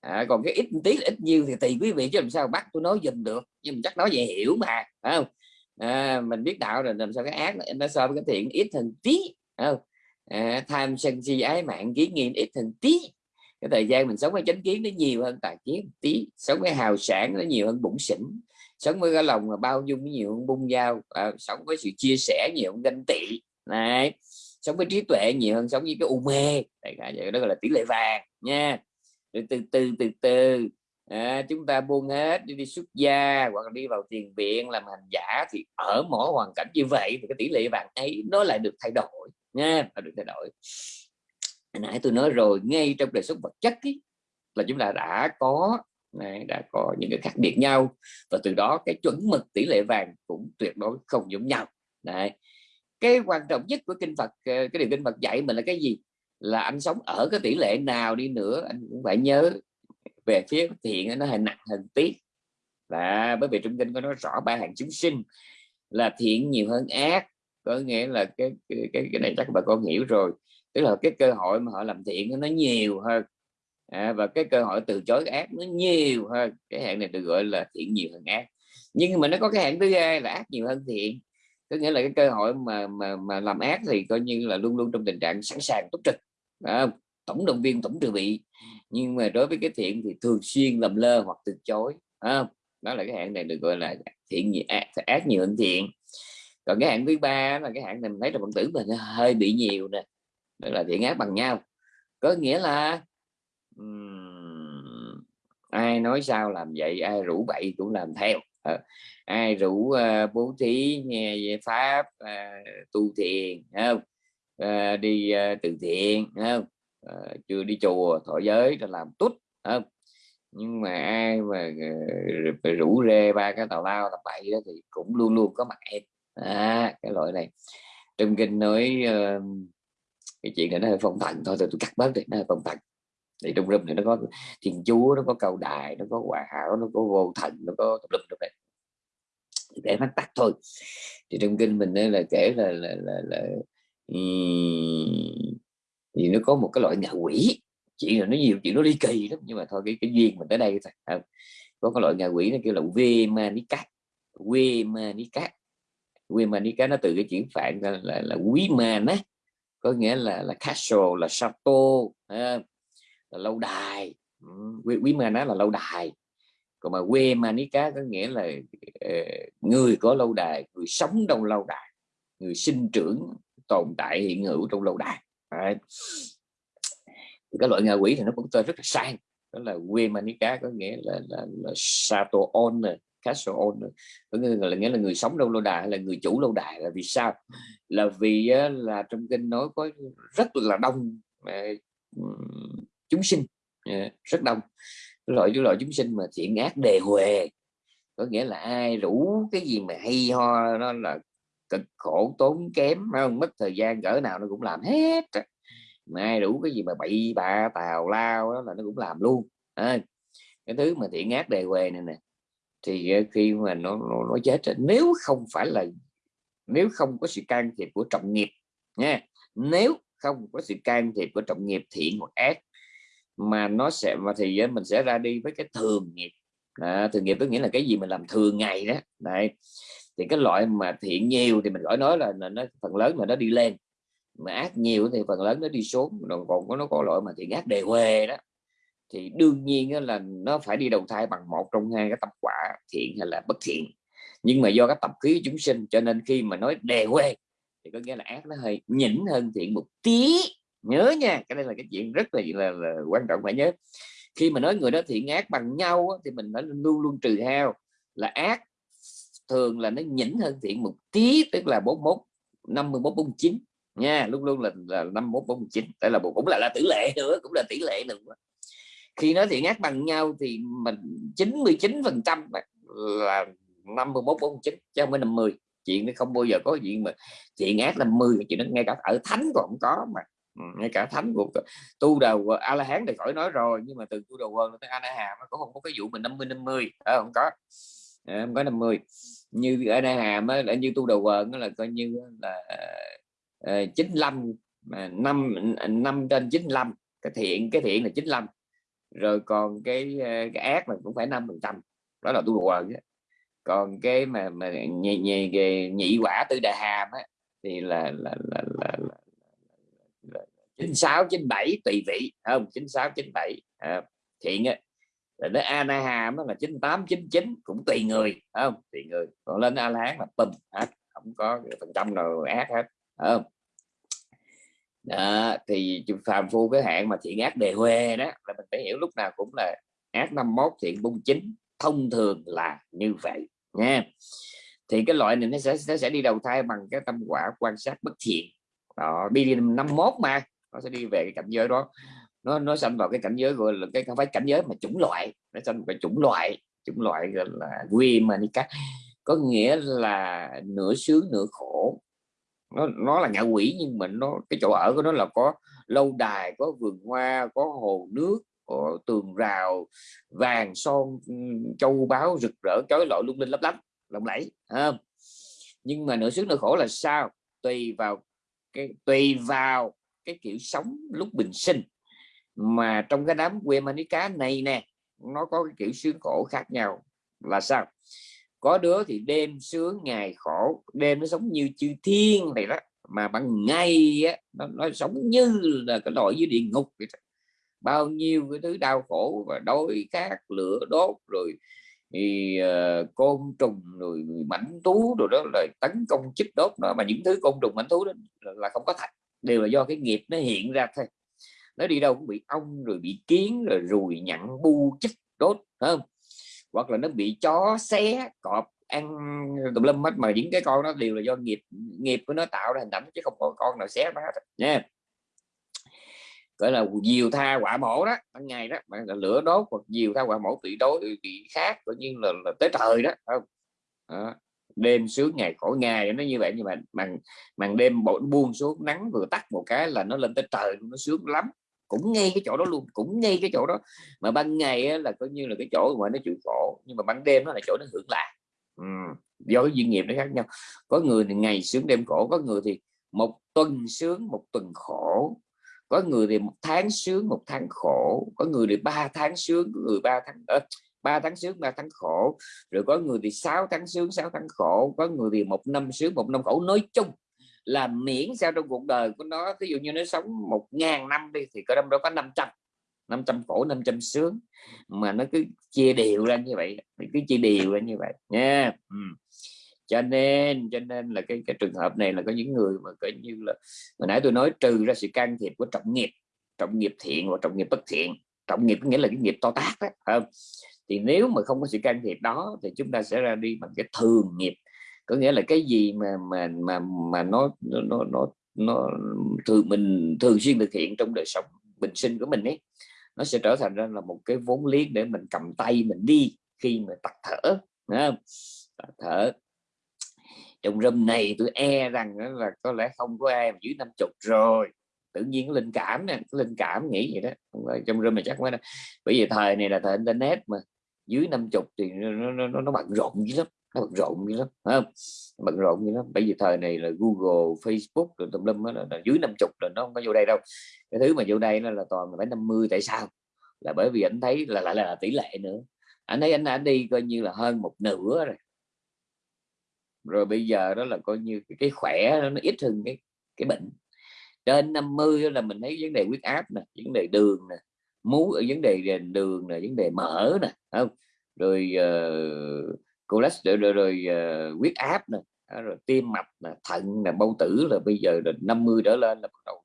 À, còn cái ít một tí ít nhiều thì tùy quý vị chứ làm sao bắt tôi nói dùm được. Nhưng mà chắc nói về hiểu mà phải không? À, mình biết đạo rồi làm sao cái ác nó so với cái thiện ít hơn tí không? À, tham sân si ái mạng kiến nghiện ít hơn tí. Cái thời gian mình sống với chánh kiến nó nhiều hơn tài kiến tí sống với hào sản nó nhiều hơn bụng xỉn sống với cái lòng mà bao dung nhiều hơn bung dao à, sống với sự chia sẻ nhiều hơn ganh tị này sống với trí tuệ nhiều hơn sống với cái u mê Đại cả vậy đó gọi là tỷ lệ vàng nha. Từ từ từ từ từ à, chúng ta buông hết đi, đi xuất gia hoặc là đi vào tiền viện làm hành giả thì ở mỗi hoàn cảnh như vậy thì cái tỷ lệ vàng ấy nó lại được thay đổi nha được thay đổi. Nãy tôi nói rồi ngay trong đời sống vật chất ý, là chúng ta đã có Đấy, đã có những cái khác biệt nhau. Và từ đó cái chuẩn mực tỷ lệ vàng cũng tuyệt đối không giống nhau. Này cái quan trọng nhất của kinh Phật ờ, cái điều kinh Phật dạy mình là cái gì? Là anh sống ở cái tỷ lệ nào đi nữa anh cũng phải nhớ về phía thiện nó hình nặng hình tí. Và bởi vì trong kinh có nói rõ ba hàng chúng sinh là thiện nhiều hơn ác có nghĩa là cái cái cái này chắc bà con hiểu rồi. Tức là cái cơ hội mà họ làm thiện nó nhiều hơn à, và cái cơ hội từ chối ác nó nhiều hơn. Cái hạn này được gọi là thiện nhiều hơn ác. Nhưng mà nó có cái hạn thứ hai là ác nhiều hơn thiện. Có nghĩa là cái cơ hội mà mà mà làm ác thì coi như là luôn luôn trong tình trạng sẵn sàng túc trực à, tổng động viên tổng trừ bị. Nhưng mà đối với cái thiện thì thường xuyên lầm lơ hoặc từ chối à, đó là cái hạn này được gọi là thiện nhiều ác, ác nhiều hơn thiện. Còn cái hạn thứ ba là cái hạn này mình thấy là phật tử mình hơi bị nhiều nè. Đó là thiện ác bằng nhau. Có nghĩa là ai nói sao làm vậy ai rủ bậy cũng làm theo. À, ai rủ uh, bố thí nghe về pháp uh, tu thiền không? Uh, đi uh, từ thiện không? Uh, chưa đi chùa thọ giới là làm tốt không? Nhưng mà ai mà uh, rủ rê ba cái tàu lao tập bậy đó thì cũng luôn luôn có mặt em. À, cái loại này. Trong kinh nói uh, cái chuyện này nó hơi phong thần thôi tôi, tôi cắt bớt đi nó hơi phong thần thì trong rung thì nó có thiên chúa nó có cầu đài nó có hòa hảo nó có vô thần nó có tập lum trong đấy để mắt tắt thôi. Thì trong kinh mình đây là kể là là là, là thì nó có một cái loại ngạ quỷ. Chuyện là nó nhiều chuyện nó ly kỳ lắm nhưng mà thôi cái cái duyên mình tới đây thôi có cái loại ngạ quỷ nó kêu là quê manica quê manica quê manica nó từ cái chuyển phạn là, là, là quý man á có nghĩa là là castle là chateau là lâu đài. Quý, quý mà nó là lâu đài. Còn mà quê manica có nghĩa là ờ, người có lâu đài người sống trong lâu đài người sinh trưởng tồn tại hiện hữu trong lâu đài. Đấy. cái loại ngạ quỷ thì nó cũng tên rất là sang đó là quê manica có nghĩa là là, là sato owner castle owner có nghĩa là nghĩa là người sống trong lâu đài hay là người chủ lâu đài là vì sao? Là vì là trong kinh nói có rất là đông chúng sinh. Dạ, rất đông. Loại loại chúng sinh mà thiện ác đề huề có nghĩa là ai rủ cái gì mà hay ho nó là cực khổ tốn kém không? Mất thời gian cỡ nào nó cũng làm hết mà ai đủ cái gì mà bậy bạ tào lao đó là nó cũng làm luôn. À, cái thứ mà thiện ác đề huề này nè thì ờ, khi mà nó, nó, nó chết nếu không phải là nếu không có sự can thiệp của trọng nghiệp nha nếu không có sự can thiệp của trọng nghiệp thiện hoặc ác mà nó sẽ mà thì mình sẽ ra đi với cái thường nghiệp. À, thường nghiệp tức nghĩa là cái gì mình làm thường ngày đó. Đấy. Thì cái loại mà thiện nhiều thì mình gọi nói là, nó phần lớn là nó đi lên. Mà ác nhiều thì phần lớn nó đi xuống. Rồi còn có nó có loại mà thiện ác đề huề đó. Thì đương nhiên là nó phải đi đầu thai bằng một trong hai cái tập quả thiện hay là bất thiện. Nhưng mà do các tập khí chúng sinh cho nên khi mà nói đề huề thì có nghĩa là ác nó hơi nhỉnh hơn thiện một tí nhớ nha cái đây là cái chuyện rất là, là, là quan trọng phải nhớ. Khi mà nói người đó thiện ác bằng nhau thì mình phải luôn luôn trừ hao là ác thường là nó nhỉnh hơn thiện một tí tức là 41 51 49 nha luôn luôn là là 51 49 đây là cũng là là tỷ lệ nữa cũng là tỷ lệ nữa. Khi nói thiện ác bằng nhau thì mình 99 phần trăm là 51 49 chứ không phải 50 chuyện nó không bao giờ có chuyện mà thiện ác là 10 chuyện nó ngay cả ở thánh còn không có mà ngay cả thánh của tu đầu a la hán thì khỏi nói rồi nhưng mà từ tu đầu quân tới a la hàm nó cũng không có cái vụ mình 50 50 à, không có. À, không có 50 như a la hàm á, là như tu đầu quân là coi như là ờ, uh, 95 mà năm năm trên 95 cái thiện cái thiện là 95 rồi còn cái ờ, cái ác là cũng phải 5 phần trăm. Đó là tu đầu quân còn cái mà mà nhị, nhị, nhị, nhị quả tư đà hàm á, thì là là là, là, là 96 97 tùy vị không? 96 97 à, thiện á. Rồi đến Anaham là 98 99 cũng tùy người không? Tùy người. Còn lên A La Hán là bùm hết không có phần trăm nào ác hết không? Đó, thì phàm phu cái hạn mà thiện ác đề huê đó là mình phải hiểu lúc nào cũng là ác 51 thiện bung chính thông thường là như vậy nha. Thì cái loại này nó sẽ nó sẽ đi đầu thai bằng cái tâm quả quan sát bất thiện. Đó đi 51 mà nó sẽ đi về cái cảnh giới đó. Nó nó sanh vào cái cảnh giới gọi là cái không phải cảnh giới mà chủng loại, nó sanh một cái chủng loại chủng loại gọi là quy manica có nghĩa là nửa sướng, nửa khổ. Nó nó là ngạ quỷ nhưng mà nó, cái chỗ ở của nó là có lâu đài, có vườn hoa, có hồ nước, có tường rào, vàng son, châu báu rực rỡ, chói lọi lung linh lấp lánh, lộng lẫy không? Nhưng mà nửa sướng, nửa khổ là sao? Tùy vào cái, tùy vào cái kiểu sống lúc bình sinh. Mà trong cái đám quê manica này nè nó có cái kiểu sướng khổ khác nhau. Là sao? Có đứa thì đêm sướng ngày khổ. Đêm nó sống như chư thiên này đó. Mà bằng ngày á, nó, nó sống như là cái loại dưới địa ngục vậy đó. bao nhiêu cái thứ đau khổ và đói khát lửa đốt rồi thì uh, côn trùng rồi mảnh thú rồi đó là tấn công chích đốt đó mà những thứ côn trùng mảnh thú đó là không có thật đều là do cái nghiệp nó hiện ra thôi. Nó đi đâu cũng bị ong rồi bị kiến rồi rùi nhặn bu chích đốt không? Hoặc là nó bị chó xé cọp ăn tùm lum hết. Mà những cái con nó đều là do nghiệp nghiệp của nó tạo ra hình ảnh chứ không có con nào xé nó hết nha. Gọi là diều tha quả mổ đó ban ngày đó. Bạn là lửa đốt hoặc diều tha quả mổ bị đối bị khác coi như là, là tới trời đó không? Đó đêm sướng ngày khổ ngày nó như vậy. Nhưng mà màn màn đêm bộ buông xuống nắng vừa tắt một cái là nó lên tới trời nó sướng lắm. Cũng ngay cái chỗ đó luôn cũng ngay cái chỗ đó. Mà ban ngày á, là coi như là cái chỗ mà nó chịu khổ nhưng mà ban đêm nó là chỗ nó hưởng lạc. Ừ. do cái duyên nghiệp nó khác nhau. Có người thì ngày sướng đêm khổ có người thì một tuần sướng một tuần khổ. Có người thì một tháng sướng một tháng khổ. Có người thì ba tháng sướng có người ba tháng à, 3 tháng sướng 3 tháng khổ. Rồi có người thì 6 tháng sướng 6 tháng khổ. Có người thì một năm sướng, một năm khổ. Nói chung là miễn sao trong cuộc đời của nó ví dụ như nó sống một ngàn năm đi, thì có đâu đó có 500 500 khổ 500 sướng. Mà nó cứ chia đều ra như vậy cứ chia đều ra như vậy, nha. Ừ. cho nên cho nên là cái cái trường hợp này là có những người mà coi như là, hồi nãy tôi nói trừ ra sự can thiệp của trọng nghiệp trọng nghiệp thiện và trọng nghiệp bất thiện. Trọng nghiệp có nghĩa là cái nghiệp to tác đó không? Thì nếu mà không có sự can thiệp đó thì chúng ta sẽ ra đi bằng cái thường nghiệp. Có nghĩa là cái gì mà mà mà mà nó nó nó nó thường mình thường xuyên thực hiện trong đời sống bình sinh của mình ấy, nó sẽ trở thành ra là một cái vốn liếng để mình cầm tay mình đi khi mà tắt thở không? tắt thở. Trong râm này tôi e rằng là có lẽ không có ai dưới năm chục rồi. Tự nhiên linh cảm nè linh cảm nghĩ vậy đó trong râm này chắc mới đó bởi vì thời này là thời internet mà dưới năm chục thì nó, nó, nó, nó bận rộn dữ lắm nó bận rộn như lắm không? bận rộn như lắm. Bởi vì thời này là Google Facebook rồi tùm lum là, là dưới năm chục là nó không có vô đây đâu. Cái thứ mà vô đây nó là toàn là phải 50 tại sao? Là bởi vì anh thấy là lại là, là tỷ lệ nữa. Anh thấy anh anh đi coi như là hơn một nửa rồi. Rồi bây giờ đó là coi như cái, cái khỏe nó, nó ít hơn cái cái bệnh. Trên 50 là mình thấy vấn đề huyết áp nè vấn đề đường nè mú ở vấn đề đường là vấn đề mỡ nè không? Rồi uh, cholesterol rồi, rồi uh, huyết áp nè rồi tim mạch là thận là bao tử là bây giờ là 50 trở lên là bắt đầu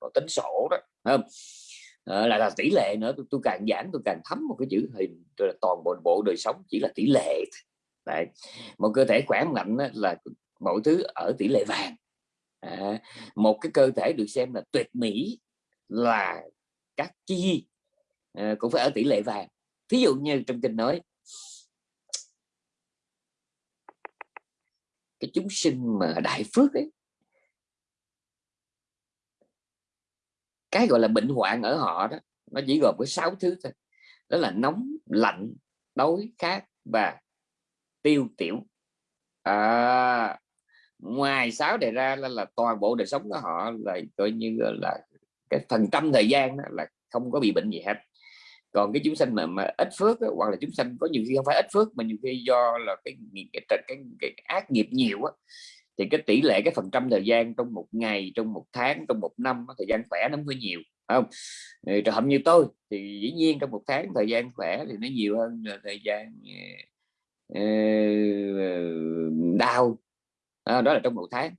nó tính sổ đó không? À, là, là tỷ lệ nữa tôi, tôi càng giảng tôi càng thấm một cái chữ hình toàn bộ bộ đời sống chỉ là tỷ lệ Đấy. một cơ thể khỏe mạnh là mọi thứ ở tỷ lệ vàng. À, một cái cơ thể được xem là tuyệt mỹ là các chi à, cũng phải ở tỷ lệ vàng. Thí dụ như trong kinh nói cái chúng sinh mà đại phước ấy cái gọi là bệnh hoạn ở họ đó nó chỉ gồm có sáu thứ thôi. Đó là nóng lạnh đói khát và tiêu tiểu. À, ngoài sáu đề ra là, là toàn bộ đời sống của họ là coi như là cái phần trăm thời gian đó là không có bị bệnh gì hết còn cái chúng sanh mà, mà ít phước đó, hoặc là chúng sanh có nhiều khi không phải ít phước mà nhiều khi do là cái cái, cái, cái, cái ác nghiệp nhiều á thì cái tỷ lệ cái phần trăm thời gian trong một ngày trong một tháng trong một năm thời gian khỏe nó mới nhiều không? Trường hợp như tôi thì dĩ nhiên trong một tháng thời gian khỏe thì nó nhiều hơn là thời gian ờ, ờ, đau. À, đó là trong một tháng.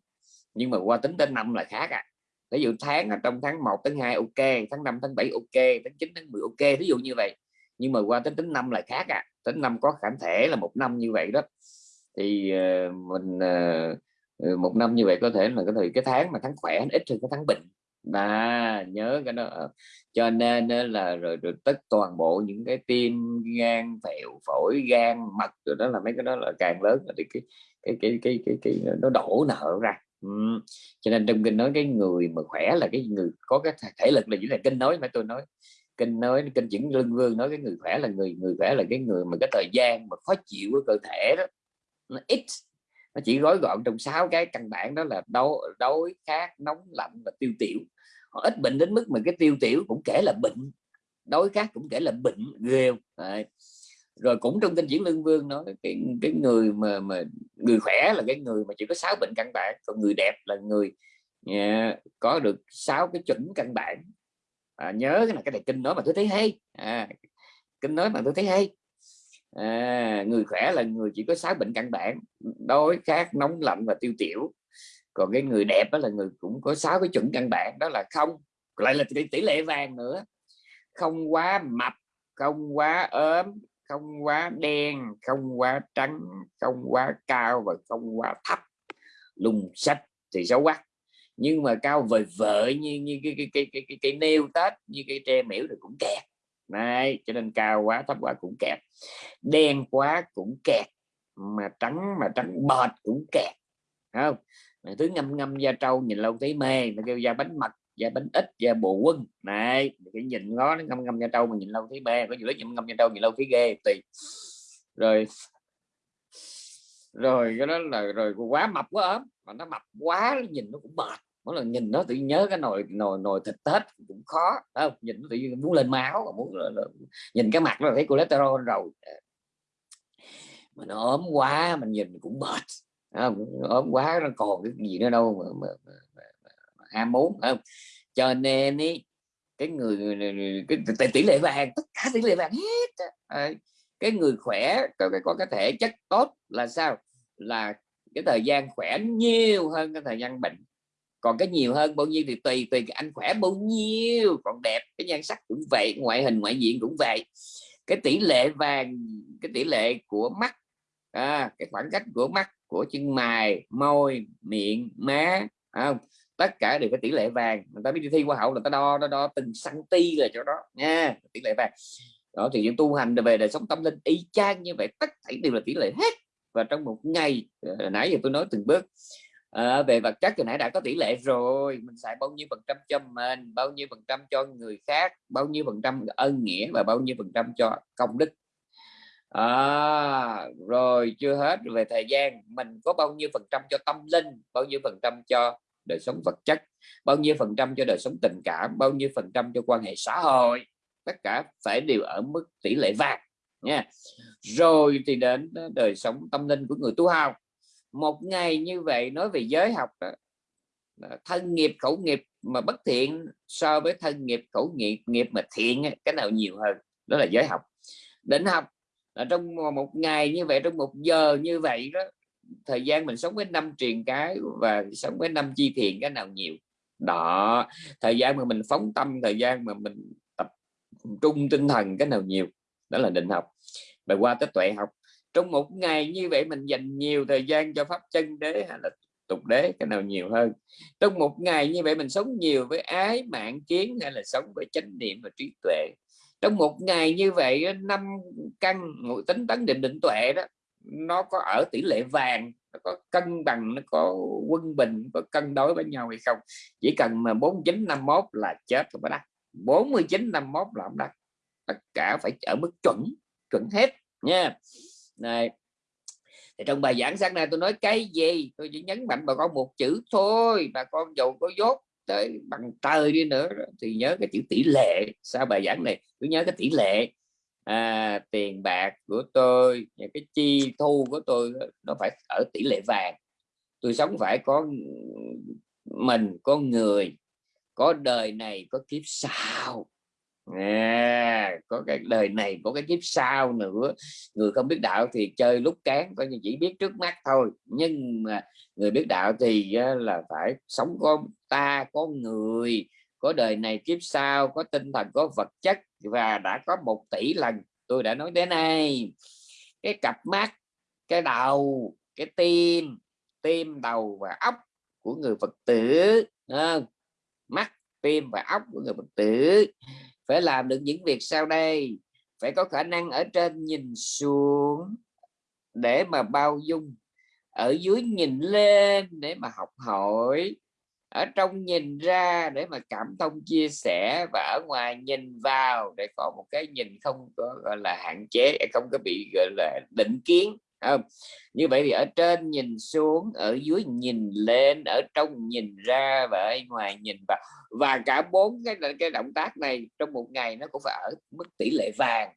Nhưng mà qua tính đến năm là khác à ví dụ tháng trong tháng 1 tháng 2 ok tháng 5 tháng 7 ok tháng 9 tháng 10 ok ví dụ như vậy. Nhưng mà qua tính tính năm là khác à. Tính năm có khả thể là một năm như vậy đó. Thì uh, mình uh, một năm như vậy có thể là có thể cái tháng mà tháng khỏe ít hơn cái tháng bệnh. À nhớ cái đó. Ờ, cho nên là rồi, rồi tất toàn bộ những cái tim gan phèo phổi gan mật rồi đó là mấy cái đó là càng lớn thì cái cái cái cái cái, cái, cái nó đổ nợ ra ừ. cho nên trong kinh nói cái người mà khỏe là cái người có cái thể lực là chỉ là kinh nói mà tôi nói. Kinh nói, kinh chuyển lưng vương nói cái người khỏe là người người khỏe là cái người mà cái thời gian mà khó chịu của cơ thể đó, nó ít. Nó chỉ gói gọn trong sáu cái căn bản đó là đau đói, khát, nóng, lạnh và tiêu tiểu. Họ ít bệnh đến mức mà cái tiêu tiểu cũng kể là bệnh, đói khát cũng kể là bệnh, ghê Đấy rồi cũng trong kinh diễn lương vương nói cái cái người mà mà người khỏe là cái người mà chỉ có sáu bệnh căn bản còn người đẹp là người yeah, có được sáu cái chuẩn căn bản. À, nhớ cái là cái này kinh nói mà tôi thấy hay. À, kinh nói mà tôi thấy hay. À, người khỏe là người chỉ có sáu bệnh căn bản đói khát nóng lạnh và tiêu tiểu. Còn cái người đẹp đó là người cũng có sáu cái chuẩn căn bản đó là không lại là tỷ, lệ vàng nữa. Không quá mập không quá ốm không quá đen không quá trắng không quá cao và không quá thấp. Lùng sách thì xấu quá. Nhưng mà cao vời vợi như như cái cái cái cái cái, cái nêu tết như cái tre miễu thì cũng kẹt. Này cho nên cao quá thấp quá cũng kẹt. Đen quá cũng kẹt mà trắng mà trắng bệt cũng kẹt. Không? Thứ ngâm ngâm da trâu nhìn lâu thấy mê nó kêu da bánh mật da bánh ít da bộ quân. Này cái nhìn nó nó ngâm ngâm da trâu mà nhìn lâu thấy bè có nhiều lúc ngâm ngâm da trâu nhìn lâu thấy ghê tùy rồi rồi cái đó là rồi quá mập quá ốm mà nó mập quá nhìn nó cũng mệt. Mỗi lần nhìn nó tự nhớ cái nồi nồi nồi thịt tết cũng khó không? Nhìn nó tự nhiên muốn lên máu muốn là, là, nhìn cái mặt nó thấy cholesterol rồi. Mà nó ốm quá mình nhìn cũng mệt không? ốm quá nó còn cái gì nữa đâu mà, mà, mà ham muốn không? Cho nên ý, cái người cái tỷ lệ vàng tất cả tỷ lệ vàng hết à, cái người khỏe có cái có cái thể chất tốt là sao? Là cái thời gian khỏe nhiều hơn cái thời gian bệnh. Còn cái nhiều hơn bao nhiêu thì tùy tùy anh khỏe bao nhiêu. Còn đẹp cái nhan sắc cũng vậy ngoại hình ngoại diện cũng vậy. Cái tỷ lệ vàng cái tỷ lệ của mắt à, cái khoảng cách của mắt của chân mày môi miệng má không? Tất cả đều có tỷ lệ vàng. Người ta biết đi thi qua hậu là ta đo đo đo từng cm rồi chỗ đó. Nha tỷ lệ vàng. Đó thì những tu hành về đời sống tâm linh y chang như vậy tất cả đều là tỷ lệ hết. Và trong một ngày ờ, nãy giờ tôi nói từng bước à, về vật chất thì nãy đã có tỷ lệ rồi. Mình xài bao nhiêu phần trăm cho mình bao nhiêu phần trăm cho người khác bao nhiêu phần trăm ân nghĩa và bao nhiêu phần trăm cho công đức. À, rồi chưa hết về thời gian. Mình có bao nhiêu phần trăm cho tâm linh bao nhiêu phần trăm cho đời sống vật chất bao nhiêu phần trăm cho đời sống tình cảm bao nhiêu phần trăm cho quan hệ xã hội. Tất cả phải đều ở mức tỷ lệ vàng nha. Rồi thì đến ờ, đời sống tâm linh của người tu hào một ngày như vậy nói về giới học đó, thân nghiệp khẩu nghiệp mà bất thiện so với thân nghiệp khẩu nghiệp nghiệp mà thiện cái nào nhiều hơn đó là giới học. Định học là trong một ngày như vậy trong một giờ như vậy đó thời gian mình sống với năm truyền cái và sống với năm chi thiện cái nào nhiều. Đó, thời gian mà mình phóng tâm, thời gian mà mình tập trung tinh thần cái nào nhiều, đó là định học. Và qua tới tuệ học, trong một ngày như vậy mình dành nhiều thời gian cho pháp chân đế hay là tục đế cái nào nhiều hơn? Trong một ngày như vậy mình sống nhiều với ái mạng kiến hay là sống với chánh niệm và trí tuệ? Trong một ngày như vậy năm căn ngụ tính tấn định định tuệ đó nó có ở tỷ lệ vàng, nó có cân bằng, nó có quân bình, có cân đối với nhau hay không. Chỉ cần mà 49 51 là chết rồi đắt 49 51 là không đắt tất cả phải ở mức chuẩn chuẩn hết, nha. Này. Thì trong bài giảng sáng nay tôi nói cái gì? Tôi chỉ nhấn mạnh bà con một chữ thôi, bà con dầu có dốt tới bằng trời đi nữa, thì nhớ cái chữ tỷ lệ. Sau bài giảng này cứ nhớ cái tỷ lệ à, tiền bạc của tôi cái chi thu của tôi nó phải ở tỷ lệ vàng. Tôi sống phải có mình có người có đời này có kiếp sau. À, có cái đời này có cái kiếp sau nữa. Người không biết đạo thì chơi lúc cán coi như chỉ biết trước mắt thôi. Nhưng mà người biết đạo thì là phải sống có ta có người có đời này kiếp sau có tinh thần có vật chất và đã có một tỷ lần, tôi đã nói đến nay cái cặp mắt, cái đầu, cái tim tim đầu và óc của người phật tử mắt, tim và óc của người phật tử. Phải làm được những việc sau đây. Phải có khả năng ở trên nhìn xuống để mà bao dung, ở dưới nhìn lên để mà học hỏi ở trong nhìn ra để mà cảm thông, chia sẻ và ở ngoài nhìn vào để có một cái nhìn không có, gọi là, hạn chế, không có bị, gọi là, định kiến không? Như vậy thì ở trên nhìn xuống, ở dưới nhìn lên, ở trong nhìn ra và ở ngoài nhìn vào. Và cả bốn cái cái động tác này trong một ngày nó cũng phải ở mức tỷ lệ vàng.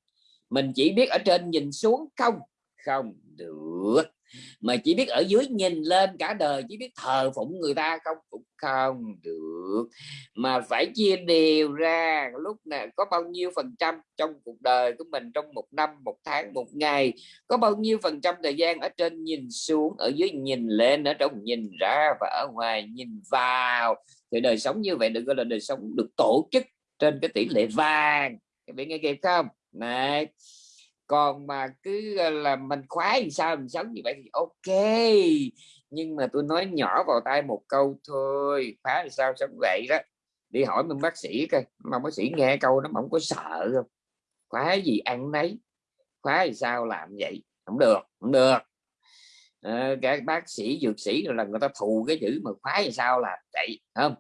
Mình chỉ biết ở trên nhìn xuống không? Không được mà chỉ biết ở dưới nhìn lên cả đời, chỉ biết thờ phụng người ta không cũng không được. Mà phải chia đều ra, lúc nào có bao nhiêu phần trăm trong cuộc đời của mình trong một năm, một tháng, một ngày, có bao nhiêu phần trăm thời gian ở trên nhìn xuống, ở dưới nhìn lên, ở trong nhìn ra và ở ngoài nhìn vào. Thì đời sống như vậy được gọi là đời sống được tổ chức trên cái tỷ lệ vàng. Các bạn nghe kịp không? Này còn mà cứ ờ, là mình khoái thì sao mình sống như vậy thì ok. Nhưng mà tôi nói nhỏ vào tay một câu thôi phá thì sao sống vậy đó. Đi hỏi mình bác sĩ coi mà bác sĩ nghe câu nó không có sợ không khóa gì ăn nấy khóa thì sao làm vậy? Không được không được. Ờ, à, các bác sĩ dược sĩ rồi là người ta thù cái chữ mà khóa thì sao làm vậy không?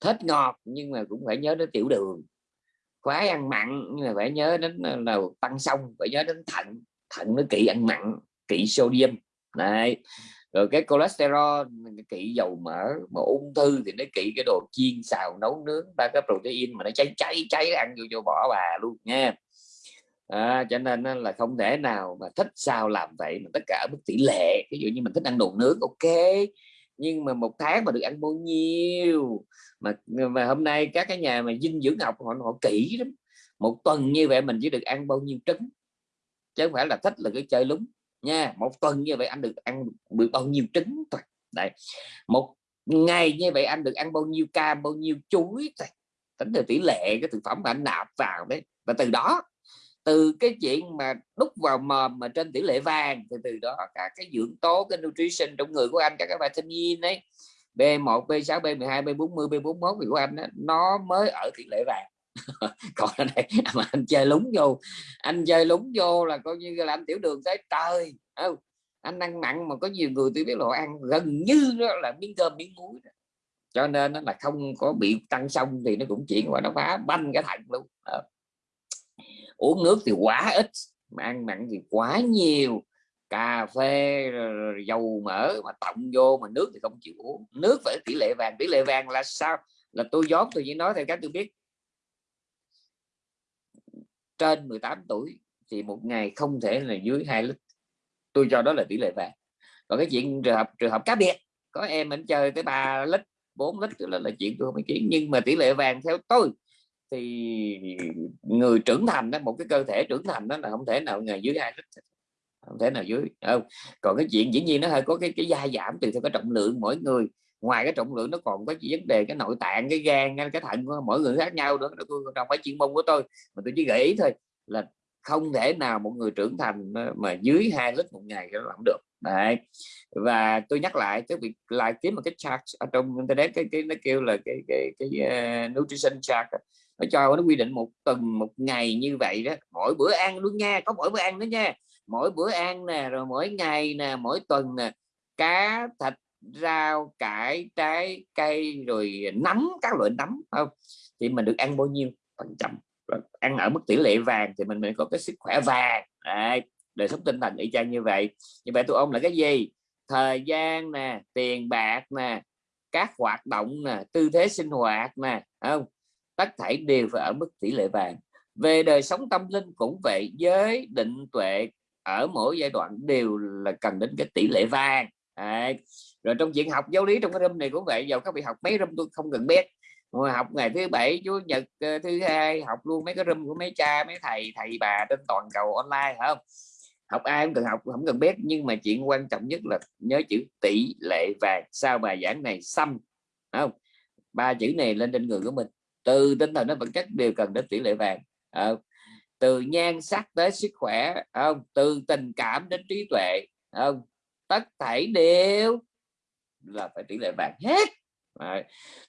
Thích ngọt nhưng mà cũng phải nhớ đến tiểu đường khoái ăn mặn nhưng mà phải nhớ đến ờ, là tăng xong phải nhớ đến thận thận nó kỵ ăn mặn kỵ sodium. Này rồi cái cholesterol kỵ dầu mỡ mà ung thư thì nó kỵ cái đồ chiên xào nấu nướng ba cái protein mà nó cháy cháy cháy ăn vô cho bỏ bà luôn nha. À, cho nên là không thể nào mà thích sao làm vậy mà tất cả mức tỷ lệ. Ví dụ như mình thích ăn đồ nướng ok nhưng mà một tháng mà được ăn bao nhiêu? Mà mà hôm nay các cái nhà mà dinh dưỡng học họ họ kỹ lắm. Một tuần như vậy mình chỉ được ăn bao nhiêu trứng? Chứ không phải là thích là cái chơi lúng. Nha, một tuần như vậy anh được ăn được bao nhiêu trứng thôi. Đấy. Một ngày như vậy anh được ăn bao nhiêu cam, bao nhiêu chuối thôi. Tính từ tỷ lệ cái thực phẩm mà anh nạp vào đấy. Và từ đó từ cái chuyện mà đúc vào mồm mà trên tỷ lệ vàng thì từ đó cả cái dưỡng tố cái nutrition trong người của anh cả cái vitamin ấy B1 B6 B12 B40 B41 của anh đó, nó mới ở tỷ lệ vàng còn ở đây mà anh chơi lúng vô anh chơi lúng vô là coi như là anh tiểu đường tới trời không anh ăn mặn mà có nhiều người tôi biết là ăn gần như đó là miếng cơm miếng muối đó. cho nên nó là không có bị tăng xong thì nó cũng chuyển qua nó phá banh cái thận luôn đó uống nước thì quá ít mà ăn mặn thì quá nhiều. Cà phê dầu mỡ mà tổng vô mà nước thì không chịu uống. Nước phải tỷ lệ vàng tỷ lệ vàng là sao? Là tôi dốt tôi chỉ nói theo cách tôi biết. Trên 18 tuổi thì một ngày không thể là dưới 2 lít. Tôi cho đó là tỷ lệ vàng. Còn cái chuyện trường hợp trường hợp cá biệt có em mình chơi tới 3 lít 4 lít là, là chuyện tôi không ý kiến. Nhưng mà tỷ lệ vàng theo tôi thì người trưởng thành đó một cái cơ thể trưởng thành đó là không thể nào ngày dưới hai lít không thể nào dưới không còn cái chuyện dĩ nhiên nó hơi có cái cái gia giảm tùy theo cái trọng lượng mỗi người. Ngoài cái trọng lượng nó còn có vấn đề cái nội tạng cái gan cái thận của mỗi người khác nhau nữa tôi không phải chuyên môn của tôi. Mà tôi chỉ gợi ý thôi là không thể nào một người trưởng thành ờ, mà dưới hai lít một ngày nó làm được. Đấy. Và tôi nhắc lại cái việc lại kiếm một cái chart ở trong internet cái cái nó kêu là cái cái cái, cái uh, nutrition chart nó cho nó quy định một tuần một ngày như vậy đó. Mỗi bữa ăn luôn nha có mỗi bữa ăn đó nha. Mỗi bữa ăn nè rồi mỗi ngày nè mỗi tuần nè. Cá thịt rau cải trái cây rồi nấm các loại nấm không? Thì mình được ăn bao nhiêu? Phần trăm. Ăn ở mức tỷ lệ vàng thì mình mới có cái sức khỏe vàng. Đấy, đời sống tinh thần y chang như vậy. Như vậy tôi ông là cái gì? Thời gian nè tiền bạc nè các hoạt động nè tư thế sinh hoạt nè không? Tất thảy đều phải ở mức tỷ lệ vàng. Về đời sống tâm linh cũng vậy giới định tuệ ở mỗi giai đoạn đều là cần đến cái tỷ lệ vàng. À, rồi trong chuyện học giáo lý trong cái room này cũng vậy dầu các vị học mấy room tôi không cần biết. Ngồi học ngày thứ bảy chủ nhật ờ, thứ hai học luôn mấy cái room của mấy cha mấy thầy thầy bà trên toàn cầu online không? Học ai cũng cần học không cần biết nhưng mà chuyện quan trọng nhất là nhớ chữ tỷ lệ vàng. Sau bài giảng này xăm không? Ba chữ này lên trên người của mình từ tinh thần đến vật chất đều cần đến tỷ lệ vàng. À, từ nhan sắc tới sức khỏe không? Từ tình cảm đến trí tuệ không? Tất thảy đều là phải tỷ lệ vàng hết. À,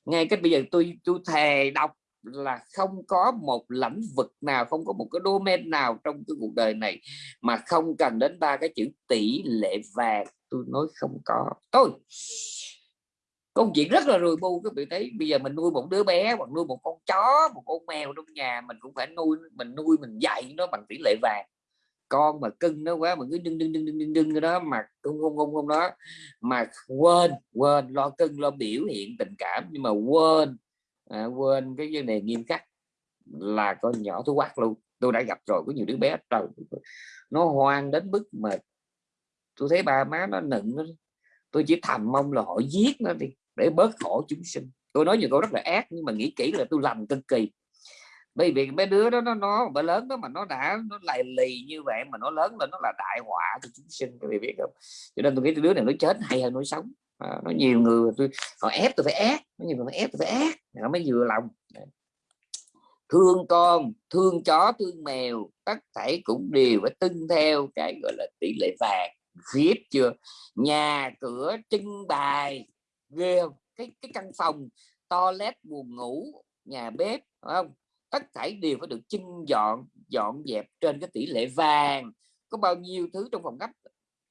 ngay cái bây giờ tôi tôi thề đọc là không có một lĩnh vực nào không có một cái domain nào trong cái cuộc đời này mà không cần đến ba cái chữ tỷ lệ vàng. Tôi nói không có. Tôi công chuyện rất là rùi bu các vị thấy bây giờ mình nuôi một đứa bé hoặc nuôi một con chó một con mèo trong nhà mình cũng phải nuôi mình nuôi mình dạy nó bằng tỷ lệ vàng. Con mà cưng nó quá mà cứ đưng đưng đưng đưng đưng đưng cái đó mà không không không không đó mà quên quên lo cưng lo biểu hiện tình cảm nhưng mà quên à, quên cái vấn đề nghiêm khắc là con nhỏ thú quát luôn. Tôi đã gặp rồi có nhiều đứa bé trời nó hoang đến mức mà tôi thấy ba má nó nựng nó tôi chỉ thầm mong là họ giết nó đi để bớt khổ chúng sinh. Tôi nói nhiều câu rất là ác nhưng mà nghĩ kỹ là tôi làm cực kỳ. Bởi vì mấy đứa đó nó nó bé lớn đó mà nó đã nó lại lì như vậy mà nó lớn lên nó là đại họa cho chúng sinh các vị biết không? Cho nên tôi nghĩ đứa này nó chết hay hơn nó sống. À, nó nhiều người tôi họ ép tôi phải ác nó nhiều người ép tôi phải ác nó mới vừa lòng. Thương con thương chó thương mèo tất thảy cũng đều phải tuân theo cái gọi là tỷ lệ vàng. Khiếp chưa? Nhà cửa trưng bày ghê không? Cái cái căn phòng toilet buồn ngủ nhà bếp phải không? Tất thảy đều phải được chưng dọn dọn dẹp trên cái tỷ lệ vàng. Có bao nhiêu thứ trong phòng khách?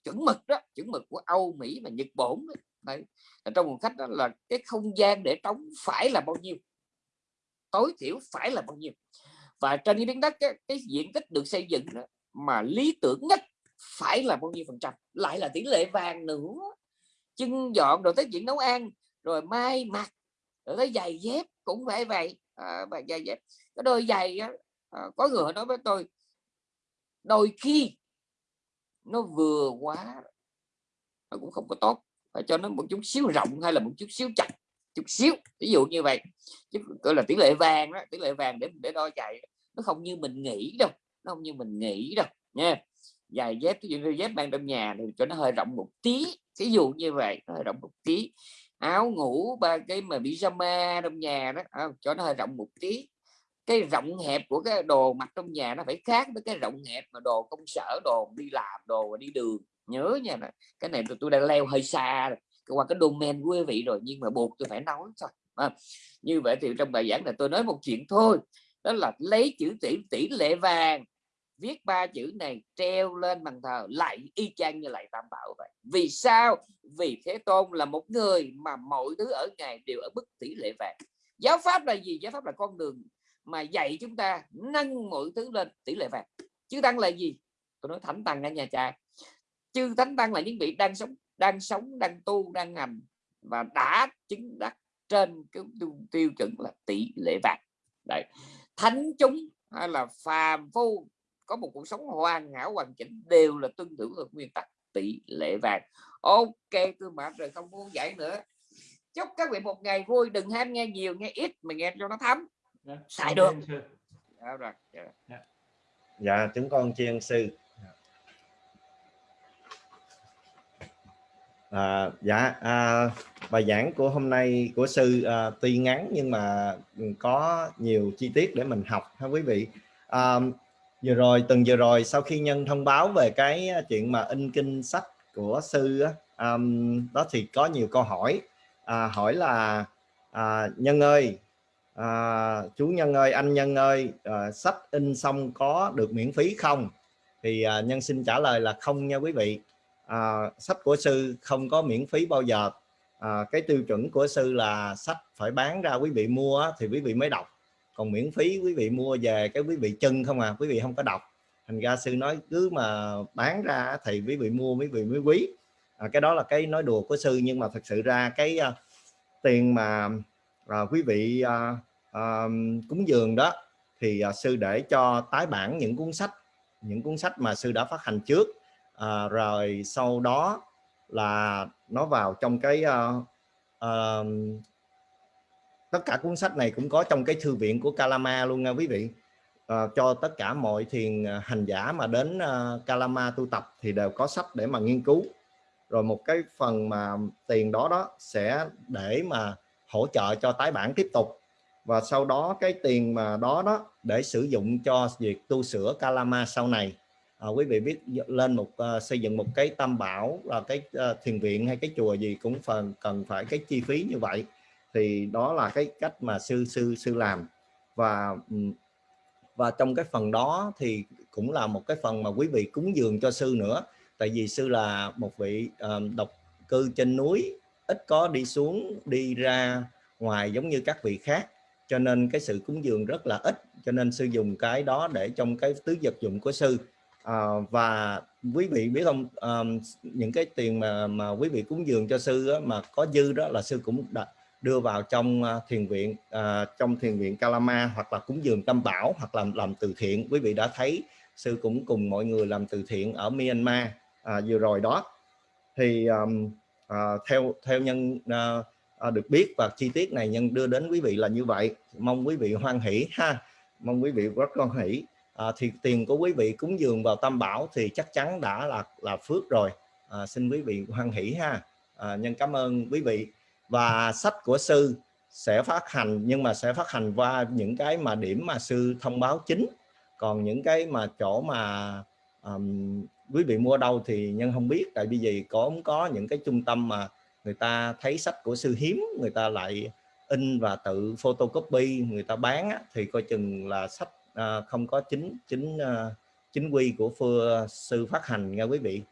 Chuẩn mực đó chuẩn mực của Âu Mỹ và Nhật Bản đấy. Trong phòng khách đó là cái không gian để trống phải là bao nhiêu? Tối thiểu phải là bao nhiêu? Và trên cái miếng đất cái, cái diện tích được xây dựng đó, mà lý tưởng nhất phải là bao nhiêu phần trăm? Lại là tỷ lệ vàng nữa chân dọn rồi tới chuyện nấu ăn rồi mai mặt rồi tới giày dép cũng phải vậy. À, và giày dép cái đôi giày á, à, có người nói với tôi đôi khi nó vừa quá nó cũng không có tốt phải cho nó một chút xíu rộng hay là một chút xíu chặt chút xíu. Ví dụ như vậy. Chứ gọi là tỷ lệ vàng đó tỷ lệ vàng để để đo chạy nó không như mình nghĩ đâu nó không như mình nghĩ đâu nha dài dép ví dụ như dép mang trong nhà thì cho nó hơi rộng một tí ví dụ như vậy nó hơi rộng một tí. Áo ngủ ba cái mà pyjama trong nhà đó à, cho nó hơi rộng một tí. Cái rộng hẹp của cái đồ mặc trong nhà nó phải khác với cái rộng hẹp mà đồ công sở đồ đi làm đồ đi đường. Nhớ nha cái này tôi, tôi đang leo hơi xa rồi qua cái domain của quý vị rồi nhưng mà buộc tôi phải nói thôi à, như vậy thì trong bài giảng này tôi nói một chuyện thôi đó là lấy chữ tỷ tỷ lệ vàng viết ba chữ này treo lên bàn thờ lại y chang như lại tam bảo vậy. Vì sao? Vì thế tôn là một người mà mọi thứ ở ngài đều ở mức tỷ lệ vàng. Giáo pháp là gì? Giáo pháp là con đường mà dạy chúng ta nâng mọi thứ lên tỷ lệ vàng. Chứ tăng là gì? Tôi nói thánh tăng ở nhà cha. Chư thánh tăng là những vị đang sống đang sống đang tu đang hành và đã chứng đắc trên cái tiêu, tiêu chuẩn là tỷ lệ vàng. Đấy. Thánh chúng hay là phàm phu có một cuộc sống hoàn hảo hoàn chỉnh đều là tuân thủ được nguyên tắc tỷ lệ vàng. Ok tôi mệt rồi không muốn dạy nữa. Chúc các vị một ngày vui đừng ham nghe nhiều nghe ít mà nghe cho nó thấm. Dạ, xài được. dạ, rồi dạ. dạ. Chúng con chiên sư. À, dạ à, bài giảng của hôm nay của sư à, tuy ngắn nhưng mà có nhiều chi tiết để mình học ha quý vị? À, vừa rồi từng vừa rồi sau khi nhân thông báo về cái à, chuyện mà in kinh sách của sư um, đó thì có nhiều câu hỏi. À, hỏi là à, nhân ơi à, chú nhân ơi anh nhân ơi à, sách in xong có được miễn phí không? Thì à, nhân xin trả lời là không nha quý vị. À, sách của sư không có miễn phí bao giờ. À, cái tiêu chuẩn của sư là sách phải bán ra quý vị mua thì quý vị mới đọc còn miễn phí quý vị mua về cái quý vị chân không à quý vị không có đọc. Thành ra sư nói cứ mà bán ra thì quý vị mua quý vị mới quý. À, cái đó là cái nói đùa của sư nhưng mà thật sự ra cái uh, tiền mà uh, quý vị uh, uh, cúng dường đó thì uh, sư để cho tái bản những cuốn sách những cuốn sách mà sư đã phát hành trước. Uh, rồi sau đó là nó vào trong cái uh, uh, tất cả cuốn sách này cũng có trong cái thư viện của Kalama luôn nha quý vị. À, cho tất cả mọi thiền ờ, hành giả mà đến uh, Kalama tu tập thì đều có sách để mà nghiên cứu. Rồi một cái phần mà tiền đó đó sẽ để mà hỗ trợ cho tái bản tiếp tục. Và sau đó cái tiền mà đó đó để sử dụng cho việc tu sửa Kalama sau này. À, quý vị biết lên một uh, xây dựng một cái tam bảo là cái uh, thiền viện hay cái chùa gì cũng phần cần phải cái chi phí như vậy thì đó là cái cách mà sư sư sư làm. Và và trong cái phần đó thì cũng là một cái phần mà quý vị cúng dường cho sư nữa. Tại vì sư là một vị uh, độc cư trên núi ít có đi xuống đi ra ngoài giống như các vị khác. Cho nên cái sự cúng dường rất là ít cho nên sư dùng cái đó để trong cái tứ vật dụng của sư. À, và quý vị biết không um, những cái tiền mà mà quý vị cúng dường cho sư á, mà có dư đó là sư cũng đã đưa vào trong uh, thiền viện uh, trong thiền viện Kalama hoặc là cúng dường tâm bảo hoặc làm làm từ thiện. Quý vị đã thấy sư cũng cùng mọi người làm từ thiện ở Myanmar à, vừa rồi đó. Thì um, à, theo theo nhân à, à, được biết và chi tiết này nhân đưa đến quý vị là như vậy. Mong quý vị hoan hỷ ha. Mong quý vị rất hoan hỷ. À, thì tiền của quý vị cúng dường vào tam bảo thì chắc chắn đã là là phước rồi. À, xin quý vị hoan hỷ ha. À, nhân cảm ơn quý vị và sách của sư sẽ phát hành nhưng mà sẽ phát hành qua những cái mà điểm mà sư thông báo chính. Còn những cái mà chỗ mà um, quý vị mua đâu thì nhân không biết. Tại vì gì? Có có những cái trung tâm mà người ta thấy sách của sư hiếm người ta lại in và tự photocopy người ta bán á, thì coi chừng là sách à, không có chính chính à, chính quy của phưa sư phát hành nha quý vị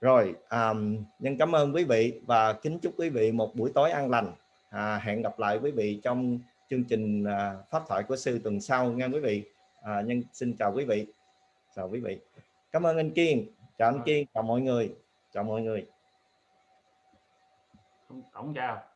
rồi um, nhân cảm ơn quý vị và kính chúc quý vị một buổi tối an lành. À, hẹn gặp lại quý vị trong chương trình à, pháp thoại của sư tuần sau nha quý vị. À, nhân xin chào quý vị. Chào quý vị. Cảm ơn anh kiên. Chào anh kiên chào mọi người. Chào mọi người. Tổng chào